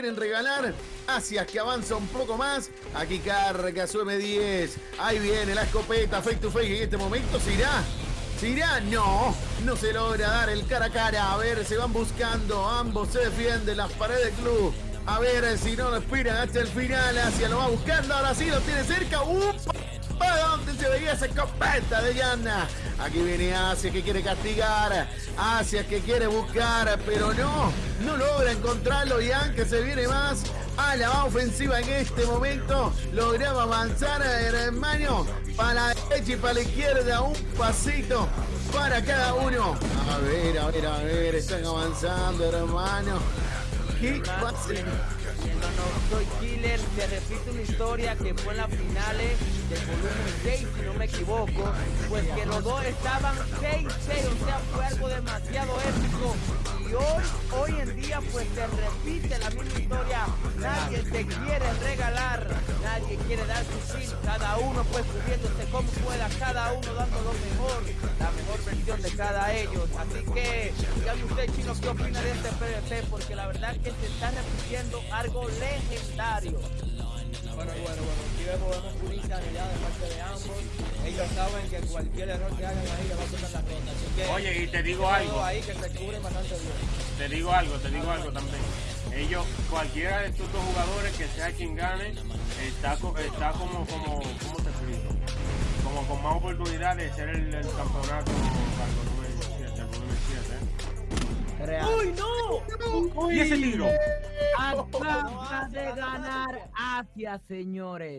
quieren regalar. Asia que avanza un poco más. Aquí carga su M10. Ahí viene la escopeta face to face. En este momento se irá. ¿Se irá? No, no se logra dar el cara a cara. A ver, se van buscando. Ambos se defienden las paredes del club. A ver si no lo esperan hasta el final. Asia lo va buscando. Ahora sí lo tiene cerca. ¡Upa! ¿Para dónde se de? Aquí viene Asia que quiere castigar. Asia que quiere buscar, pero no, no logra encontrarlo. Y que se viene más a la ofensiva en este momento. Lograba avanzar, hermano, para la derecha y para la izquierda. Un pasito para cada uno. A ver, a ver, a ver, están avanzando, hermano. ¿Qué pasa? No, soy killer, se repite una historia que fue en las finales del volumen 6, si no me equivoco, pues que los dos estaban 6-6, o sea, fue algo demasiado épico. Y hoy, hoy en día, pues se repite la misma historia. Nadie te quiere regalar, nadie quiere dar su fin, cada uno pues subiéndose como pueda, cada uno dando lo mejor, la mejor versión de cada ellos. Así que, dígame usted, chino, ¿qué opina de este PvP? Porque la verdad que se está repitiendo algo legendario. Bueno, bueno, bueno, aquí vemos, vemos una de parte de ambos. Ellos saben que cualquier error que hagan ahí le va a poner la ronda. Así que, Oye, y te digo algo. ahí que se cubren bastante bien. Te digo algo, te digo algo también. Ellos, cualquiera de estos dos jugadores que sea quien gane, está, está como, como, ¿cómo te explico? Como con más oportunidad de ser el, el campeonato para el volumen 7, el volumen 7, ¿eh? Y ese tiro. Acaba de ganar Asia, señores.